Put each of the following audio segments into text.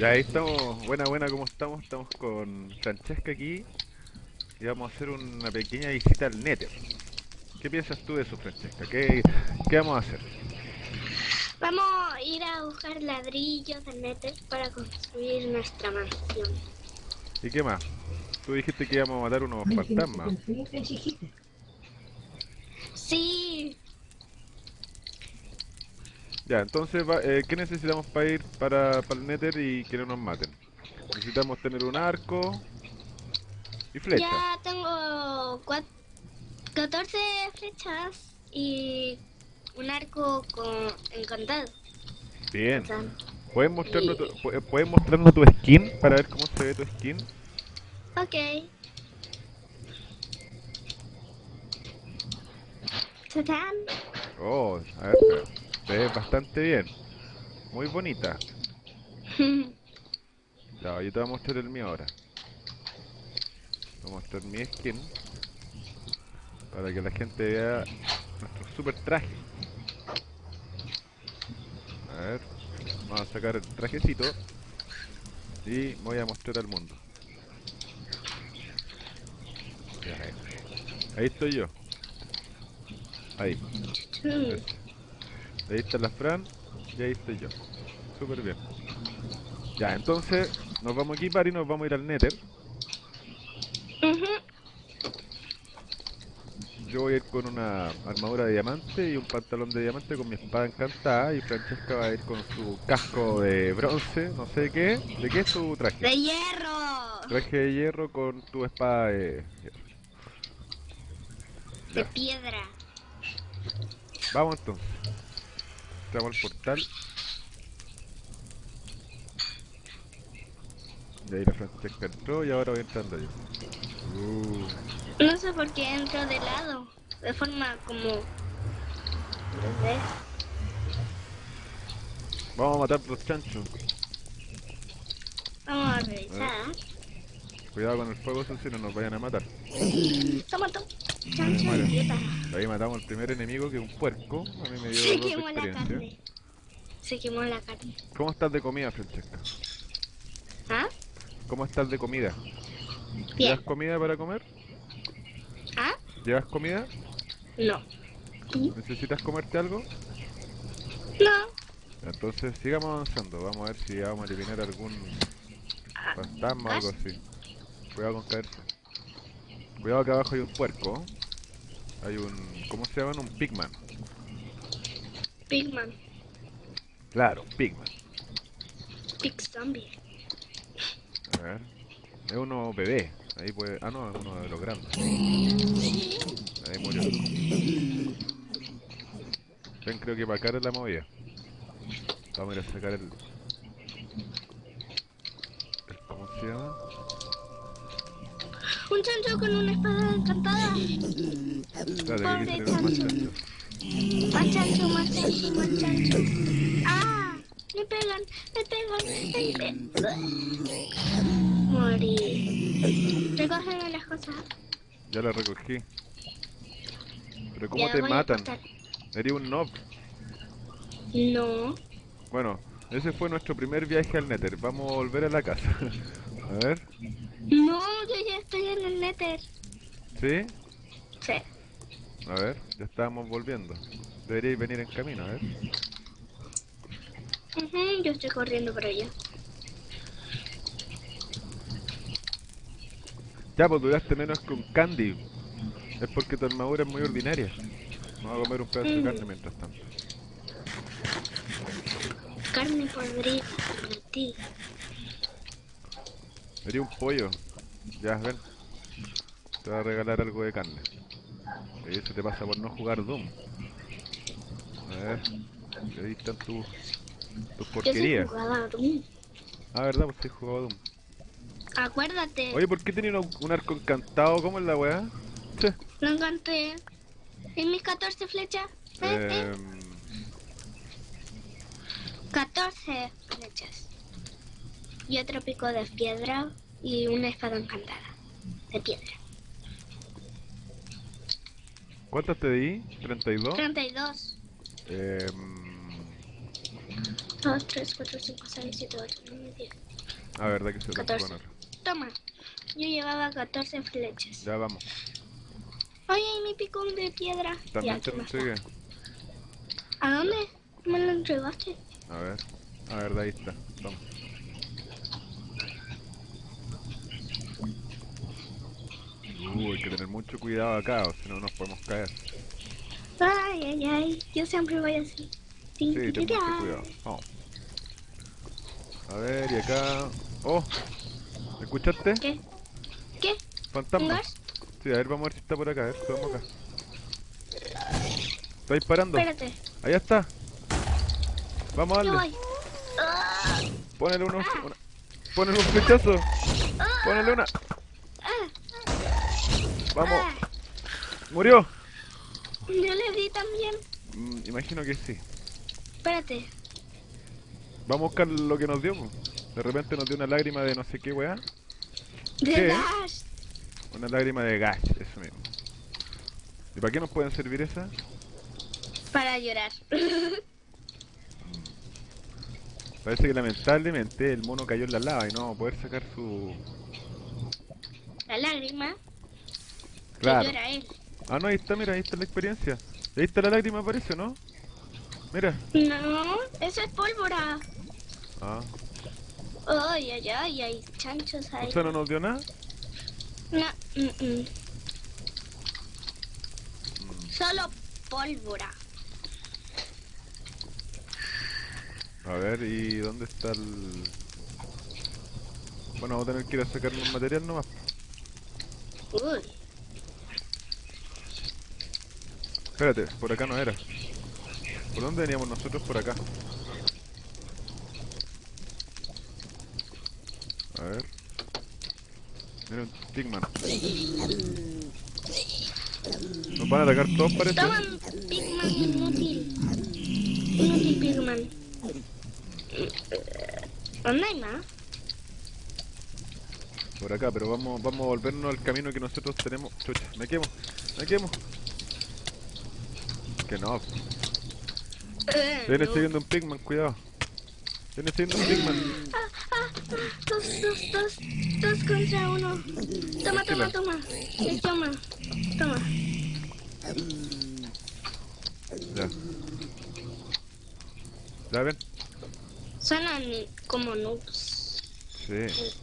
Ya ahí estamos, buena, buena, ¿cómo estamos? Estamos con Francesca aquí y vamos a hacer una pequeña visita al Nether. ¿Qué piensas tú de eso, Francesca? ¿Qué, qué vamos a hacer? Vamos a ir a buscar ladrillos del Nether para construir nuestra mansión. ¿Y qué más? Tú dijiste que íbamos a matar unos fantasmas. Sí, Ya, entonces, va- eh, ¿qué necesitamos para ir para, para el Nether y que no nos maten? Necesitamos tener un arco y flecha. ya tengo cua- 14 flechas y un arco con encantado. Bien. O sea, ¿Puedes mostrarnos, tu, pu- ¿Puedes mostrarnos tu skin para ver cómo se ve tu skin? ok. ¡Tatán! Oh, a ver, se ve bastante bien. Muy bonita. Ya, yo te voy a mostrar el mío ahora. Voy a mostrar mi skin. Para que la gente vea nuestro super traje. A ver, vamos a sacar el trajecito. Y voy a mostrar al mundo. Ahí. Estoy yo. Ahí. Ahí está la Fran y ahí estoy yo. Súper bien. Ya, entonces nos vamos a equipar y nos vamos a ir al Nether. Yo voy a ir con una armadura de diamante y un pantalón de diamante con mi espada encantada y Francesca va a ir con su casco de bronce, no sé qué. ¿De qué es tu traje? ¡De hierro! Traje de hierro con tu espada de hierro. De Ya. piedra. Vamos entonces. Entramos al portal. Y ahí la Francesca entró y ahora voy entrando yo. Uh, No sé por qué entro de lado. De forma como... Vamos a matar los chanchos. Vamos a revisar. Cuidado con el fuego, eso si no nos vayan a matar. Toma, toma. Ahí matamos al primer enemigo que es un puerco. A mí me dio Se quemó la carne. Se quemó la carne. ¿Cómo estás de comida, Francesca? ¿Ah? ¿Cómo estás de comida? Bien. ¿Llevas comida para comer? ¿Ah? ¿Llevas comida? No. ¿Necesitas comerte algo? No. Entonces sigamos avanzando, vamos a ver si vamos a eliminar algún Ah, fantasma o algo así. Cuidado con caerse. Cuidado que abajo hay un puerco. Hay un... ¿cómo se llaman? Un pigman. Pigman. Claro, pigman. Pig zombie. A ver. Es uno bebé. Ahí puede... Ah, no, es uno de los grandes. Ahí murió. Ven, creo que para acá es la movida. Vamos a ir a sacar el... el ¿Cómo se llama? Un chancho con una espada encantada. Pobre chancho. Más chancho, más chancho, más chancho. ¡Ah! Me pegan, me pegan, me pegan. Morí. Recógeme las cosas. Ya la recogí. Pero ¿cómo Ya te matan? Sería un nob. No. Bueno, ese fue nuestro primer viaje al Nether. Vamos a volver a la casa. a ver. No, estoy en el Nether. ¿Sí? Sí. A ver, ya estábamos volviendo. Deberíais venir en camino, a ver. Ujú, yo estoy corriendo por allá. Ya, pues duraste menos un candy. Es porque tu armadura es muy ordinaria. Vamos a comer un pedazo de Mm. carne mientras tanto. Carne podrida para ti. Sería un pollo. Ya, ven. Te voy a regalar algo de carne. Y eso te pasa por no jugar Doom. A ver. Ahí están tus, tus porquerías. jugador. Ah, verdad, pues sí jugado Doom. Acuérdate. Oye, ¿por qué tenía un, un arco encantado? ¿Cómo es la weá? Lo encanté. En mis 14 flechas. ¿eh? ¿eh? Em, 14 flechas. Y otro pico de piedra y una espada encantada. De piedra. ¿Cuántas te di? ¿32? 32. Em, 2, 3, 4, 5, 6, 7, 8, 9, 10. A ver, de que se lo 14. poner. Toma. Yo llevaba 14 flechas. Ya vamos. Oye, y mi picón de piedra. También te ¿qué entregué. ¿A dónde? ¿Me lo entregaste? A ver. A ver, de ahí está. Toma. Uh, hay que tener mucho cuidado acá, o si no nos podemos caer. Ay, ay, ay. Yo siempre voy así. Sí, tin, ten mucho cuidado. Vamos. A ver, y acá... ¡Oh! ¿Escuchaste? ¿Qué? ¿Qué? ¿Un Fantasma. Sí, a ver, vamos a ver si está por acá. A ver, subamos acá. Está disparando. Espérate. Allá está. Vamos a darle. Ah, Ponele uno, una... Ponele un flechazo. Ponele una. Vamos. Murió. Yo le di también. Mm, imagino que sí. Espérate. Vamos a buscar lo que nos dio. po. De repente nos dio una lágrima de no sé qué weá. De ¿Qué? gas. Una lágrima de gas, eso mismo. ¿Y para qué nos pueden servir esas? Para llorar. Parece que lamentablemente el mono cayó en la lava y no va a poder sacar su... La lágrima. Claro. Él. Ah, no, ahí está, mira, ahí está la experiencia. Ahí está la lágrima, parece, ¿no? Mira. No, eso es pólvora. Ah, Ay, ay, ay, hay chanchos ahí. o sea, no nos dio nada. No, mm, mm. Solo pólvora. A ver, ¿y dónde está el...? Bueno, vamos a tener que ir a sacar un material nomás. Uy, Espérate, por acá no era. ¿Por dónde veníamos nosotros? Por acá. A ver. Mira un Pigman. Nos van a atacar todos, parece. toma Pigman inútil. Inútil Pigman. ¿Dónde hay más? Por acá, pero vamos, vamos a volvernos al camino que nosotros tenemos. Chucha, me quemo, me quemo. Que no. Viene no. siguiendo un Pigman, cuidado. Viene siguiendo un Pigman. Ah, ah, ah, dos, dos, dos, dos contra uno. Toma, toma, toma. Sí, toma, toma. Ya. Ya ven. Suenan como noobs. Sí.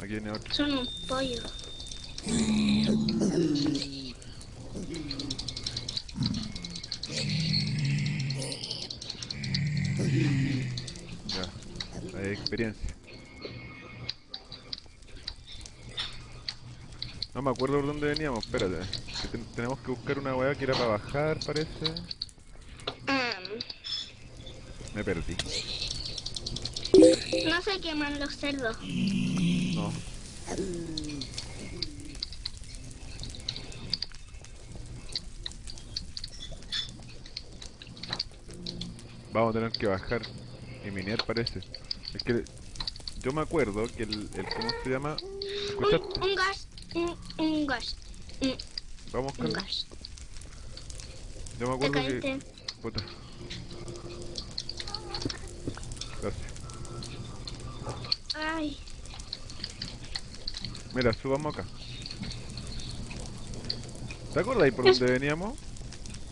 Aquí viene otro. Son un pollo. Ya. Hay experiencia. No me acuerdo por dónde veníamos, espérate. Que ten- tenemos que buscar una weá que era para bajar, parece. Am, Me perdí. no se queman los cerdos. No. Vamos a tener que bajar y minear parece. Es que yo me acuerdo que el, el ¿cómo se llama? ¿Escuchaste? Un, un gas, un, un gas, un, Vamos un con gas. Yo me acuerdo que puta. Gracias. Ay, Mira, subamos acá. ¿Te acuerdas ahí por donde veníamos?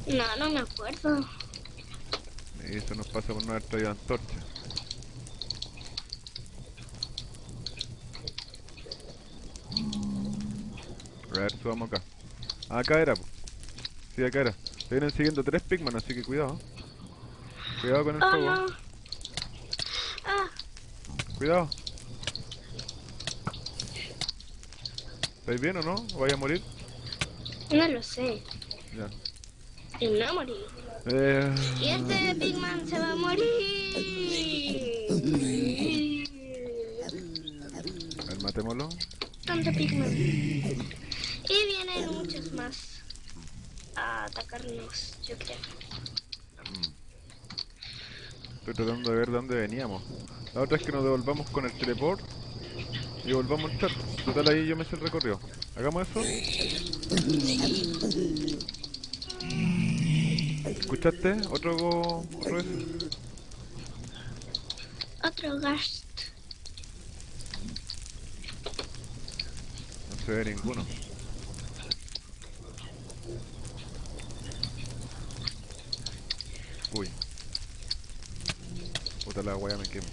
no, no me acuerdo. Eso nos pasa por no haber traído antorcha. A ver, subamos acá. Acá era, po. Sí, acá era. Te vienen siguiendo tres Pigman, así que cuidado. Cuidado con el Oh fuego. no. Ah, Cuidado. ¿Estáis bien o no? ¿O vais a morir? no lo sé. Ya. Y no morí. Eh... Y este Pigman se va a morir. A ver, matémoslo. Tanto Pigman más a atacarnos, yo creo. Estoy tratando de ver de dónde veníamos. La otra es que nos devolvamos con el teleport y volvamos al chat. Total ahí yo me sé el recorrido. Hagamos eso. ¿Escuchaste? ¿Otro go... otro? Otro gas. No se ve ninguno. Uy. Puta la wea me quemo.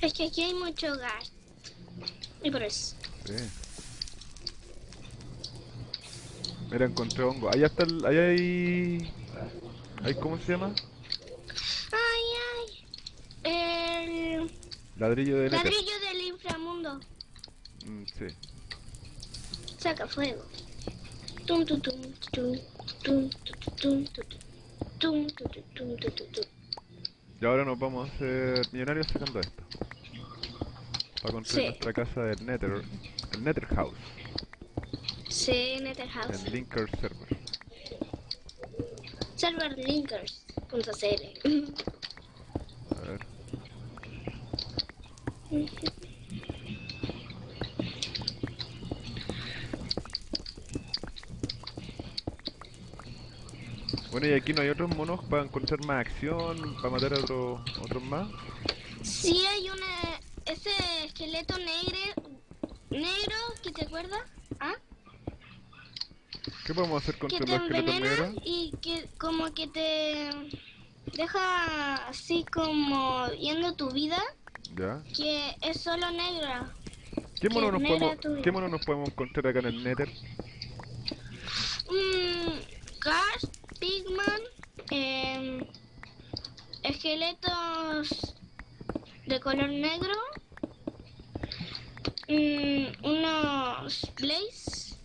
Es que aquí hay mucho gas. Y por eso. Sí. Mira, encontré hongo. Allá está el... Allá hay... ¿Hay cómo se llama? Ay, ay. El Ladrillo de ladrillo sí. Saca fuego. Tum, tum, tum, tum, tum, tum, tum, tum, tum. Y ahora nos vamos a hacer millonarios sacando esto. Para construir Sí. nuestra casa del Nether. El Nether House. Sí, Nether House. En Linker Server. Serverlinkers.cl A ver. Bueno, y aquí no hay otros monos para encontrar más acción, para matar a otros otros más. Sí, hay una. Ese esqueleto negro. Negro, ¿que te acuerdas? ¿Ah? ¿Qué podemos hacer Que contra te los esqueletos negros? y que como que te deja así como viendo tu vida, Ya. que es solo negra. ¿Qué mono, Que nos podemos. ¿Qué mono nos podemos encontrar acá en el Nether? Mm, gas, em, esqueletos de color negro, mm, unos blaze.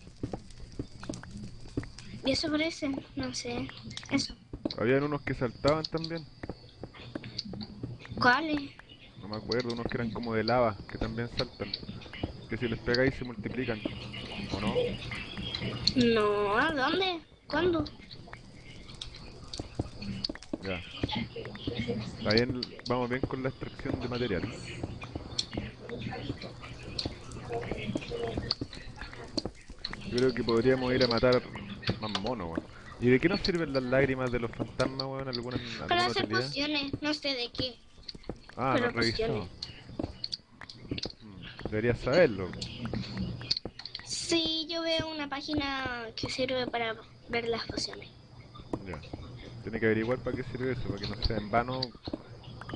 Y eso parece, no sé, eso. Habían unos que saltaban también. ¿Cuáles? No me acuerdo, unos que eran como de lava, que también saltan. Que si les pegáis se multiplican. ¿O no? No, ¿a dónde? ¿Cuándo? Ya. Está bien, vamos bien con la extracción de material. Yo creo que podríamos ir a matar más monos, weón. ¿Y de qué nos sirven las lágrimas de los fantasmas, weón? ¿Alguna, Para alguna hacer utilidad? pociones, no sé de qué. Ah, pero no he revisado. pociones. Mm, Deberías saberlo. Sí, yo veo una página que sirve para ver las pociones. Ya. Tiene que averiguar para qué sirve eso, para que no sea en vano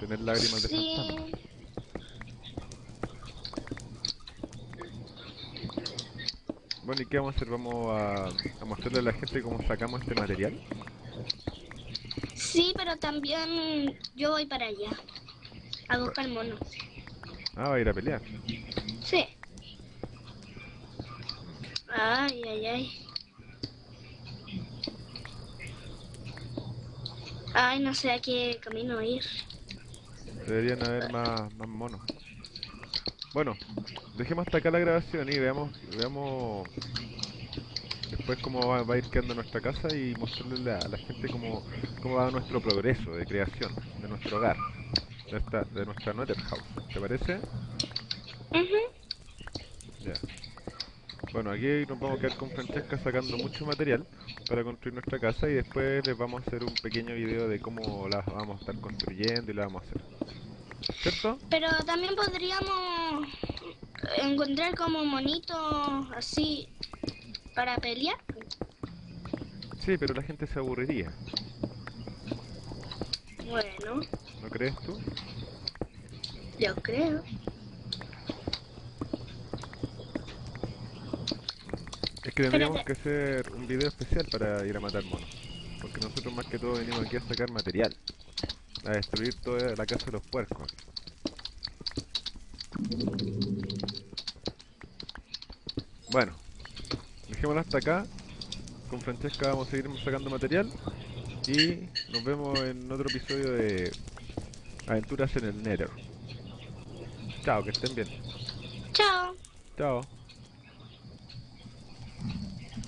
tener lágrimas de Sí, fantasma. Bueno, ¿y qué vamos a hacer? ¿Vamos a, a mostrarle a la gente cómo sacamos este material? sí, pero también yo voy para allá. A buscar monos. Ah, va a ir a pelear. Sí. Ay, ay, ay. Ay, no sé a qué camino ir. Deberían haber más, más monos. Bueno, dejemos hasta acá la grabación y veamos, veamos después cómo va, va a ir quedando nuestra casa y mostrarle a la gente cómo, cómo va nuestro progreso de creación de nuestro hogar, de, esta, de nuestra Nether House. ¿Te parece? Ujú. Ya. Bueno, aquí nos vamos a quedar con Francesca sacando mucho material para construir nuestra casa y después les vamos a hacer un pequeño video de cómo la vamos a estar construyendo y la vamos a hacer. ¿Cierto? Pero también podríamos encontrar como monitos así para pelear. Sí, pero la gente se aburriría, Bueno, ¿no crees tú? yo creo. Que tendríamos que hacer un video especial para ir a matar monos. Porque nosotros más que todo venimos aquí a sacar material. A destruir toda la casa de los puercos. Bueno, dejémoslo hasta acá. Con Francesca vamos a seguir sacando material. Y nos vemos en otro episodio de Aventuras en el Nether. Chao, que estén bien. Chao. Chao.